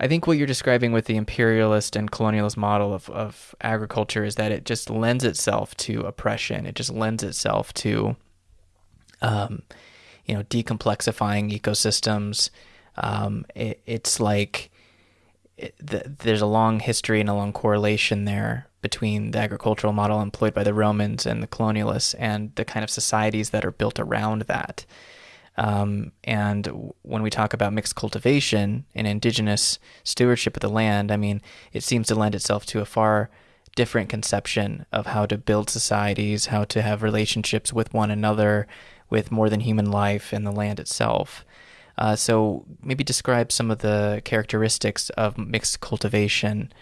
I think what you're describing with the imperialist and colonialist model of, of agriculture is that it just lends itself to oppression. It just lends itself to, um, you know, decomplexifying ecosystems. Um, it, it's like it, the, there's a long history and a long correlation there between the agricultural model employed by the Romans and the colonialists and the kind of societies that are built around that. Um, and when we talk about mixed cultivation and indigenous stewardship of the land, I mean, it seems to lend itself to a far different conception of how to build societies, how to have relationships with one another, with more than human life and the land itself. Uh, so maybe describe some of the characteristics of mixed cultivation,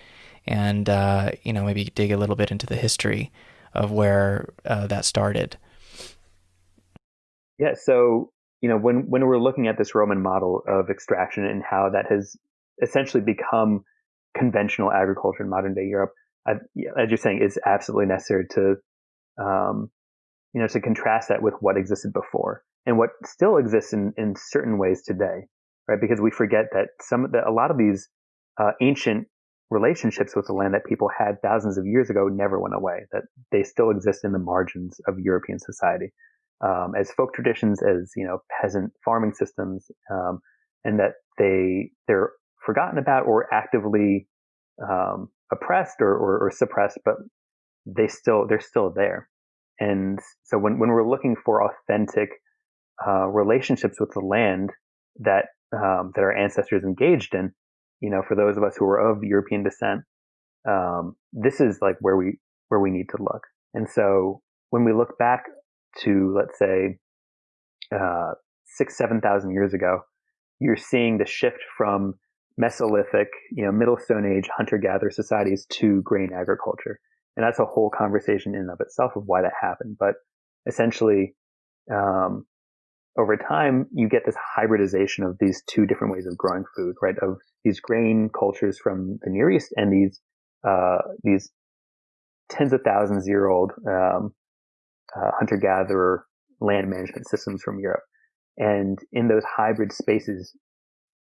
and uh, you know maybe dig a little bit into the history of where uh, that started. Yeah, so you know, when, when we're looking at this Roman model of extraction and how that has essentially become conventional agriculture in modern day Europe, I, as you're saying, is absolutely necessary to, um, you know, to contrast that with what existed before and what still exists in, in certain ways today, right? Because we forget that some that a lot of these uh, ancient relationships with the land that people had thousands of years ago never went away. That they still exist in the margins of European society um, as folk traditions, as you know, peasant farming systems, um, and that they they're forgotten about or actively um, oppressed or, or, or, suppressed, but they still they're still there. And so when when we're looking for authentic uh, relationships with the land that um, that our ancestors engaged in, you know, for those of us who are of European descent, um, this is like where we where we need to look. And so when we look back to let's say uh, six seven thousand years ago, you're seeing the shift from Mesolithic, you know, Middle Stone Age hunter-gatherer societies to grain agriculture, and that's a whole conversation in and of itself of why that happened. But essentially, um, over time, you get this hybridization of these two different ways of growing food, right? Of these grain cultures from the Near East and these uh, these tens of thousands year old um, uh, hunter gatherer land management systems from Europe. And in those hybrid spaces,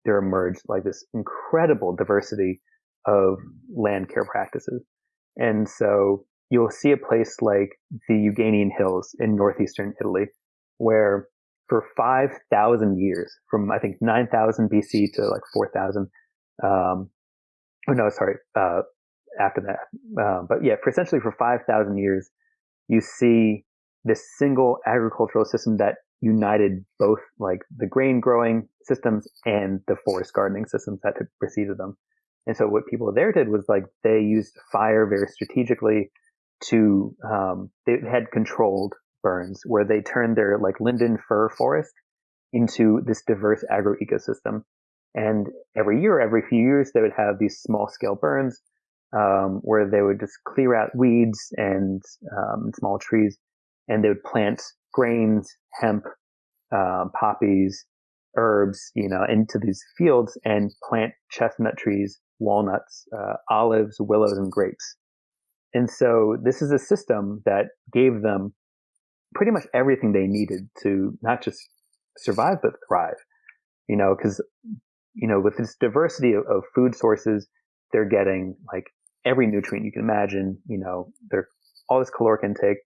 there emerged like this incredible diversity of land care practices. And so you'll see a place like the Euganean Hills in northeastern Italy, where for 5,000 years, from I think 9,000 BC to like 4,000, um, oh no, sorry, uh, after that. Uh, but yeah, for essentially for 5,000 years, you see this single agricultural system that united both like the grain growing systems and the forest gardening systems that had preceded them. And so what people there did was like they used fire very strategically to um, they had controlled burns where they turned their like linden fir forest into this diverse agro ecosystem. And every year, every few years, they would have these small scale burns um, where they would just clear out weeds and um, small trees and they would plant grains, hemp, um, poppies, herbs, you know, into these fields and plant chestnut trees, walnuts, uh, olives, willows, and grapes. And so this is a system that gave them pretty much everything they needed to not just survive, but thrive. You know, because, you know, with this diversity of, of food sources, they're getting like every nutrient you can imagine, you know, they're all this caloric intake,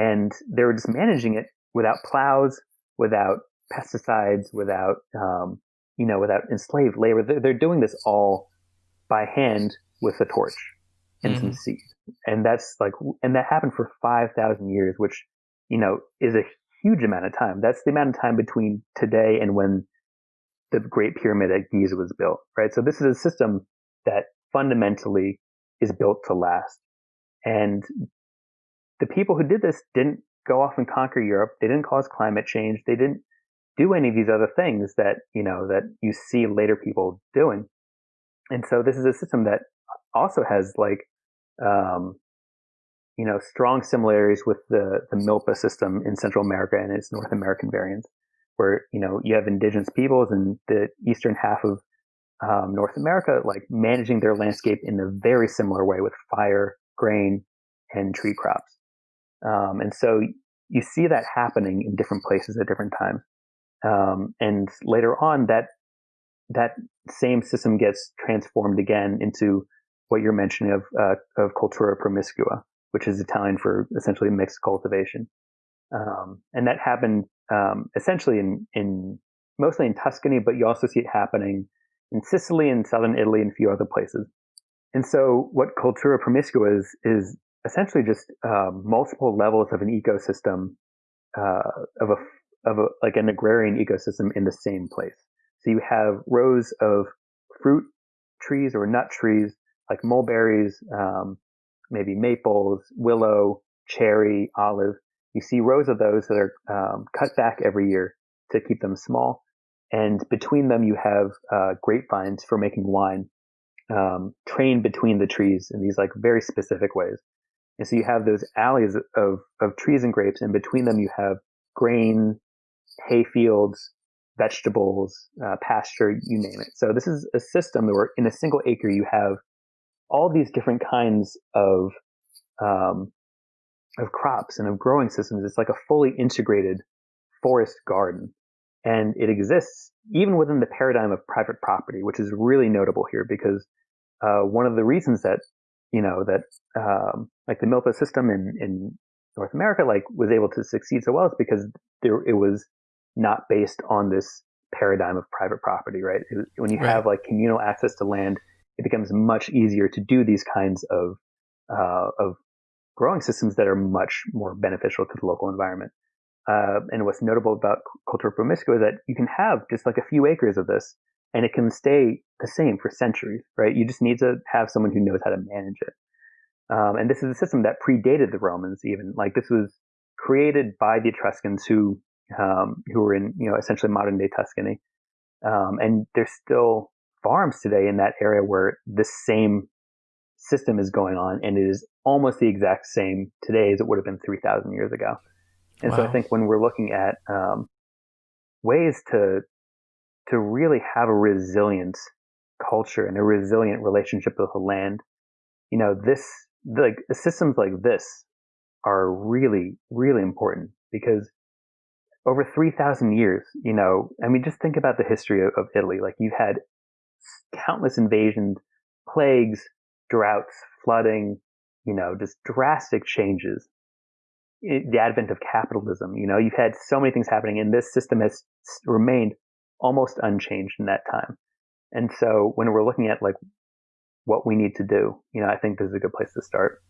and they were just managing it without plows, without pesticides, without um, you know, without enslaved labor. They're, they're, doing this all by hand with a torch and mm-hmm. some seed, and that's like, and that happened for five thousand years, which you know is a huge amount of time. That's the amount of time between today and when the Great Pyramid at Giza was built, right? So this is a system that fundamentally is built to last. And the people who did this didn't go off and conquer Europe. They didn't cause climate change. They didn't do any of these other things that, you know, that you see later people doing. And so this is a system that also has like, um, you know, strong similarities with the, the Milpa system in Central America and its North American variants, where, you know, you have indigenous peoples in the eastern half of um, North America, like managing their landscape in a very similar way with fire, grain, and tree crops. Um, and so you see that happening in different places at different times. Um, and later on, that that same system gets transformed again into what you're mentioning of uh, of cultura promiscua, which is Italian for essentially mixed cultivation, um, and that happened um, essentially in in mostly in Tuscany, but you also see it happening in Sicily and southern Italy and a few other places. And so, what cultura promiscua is is essentially just uh, multiple levels of an ecosystem uh, of a of a, like an agrarian ecosystem in the same place. So you have rows of fruit trees or nut trees like mulberries, um, maybe maples, willow, cherry, olive. You see rows of those that are um, cut back every year to keep them small. And between them, you have uh, grapevines for making wine, um, trained between the trees in these like very specific ways. And so you have those alleys of, of trees and grapes, and between them you have grain, hay fields, vegetables, uh, pasture, you name it. So this is a system where in a single acre you have all these different kinds of um, of crops and of growing systems. It's like a fully integrated forest garden, and it exists even within the paradigm of private property, which is really notable here because uh, one of the reasons that you know that um, like the Milpa system in in North America like was able to succeed so well is because there it was not based on this paradigm of private property, right? It, when you right. have like communal access to land, it becomes much easier to do these kinds of uh, of growing systems that are much more beneficial to the local environment. Uh, and what's notable about cultura promiscua is that you can have just like a few acres of this, and it can stay the same for centuries, right? You just need to have someone who knows how to manage it. Um, and this is a system that predated the Romans, even like this was created by the Etruscans, who um, who were in you know essentially modern day Tuscany, um, and there's still farms today in that area where this same system is going on, and it is almost the exact same today as it would have been 3,000 years ago. And wow. so I think when we're looking at um, ways to to really have a resilient culture and a resilient relationship with the land, you know, this like systems like this are really really important because over 3,000 years, you know, I mean, just think about the history of, of Italy. Like you've had countless invasions, plagues, droughts, flooding, you know, just drastic changes. The advent of capitalism, you know, you've had so many things happening and this system has remained almost unchanged in that time. And so when we're looking at like what we need to do, you know, I think this is a good place to start.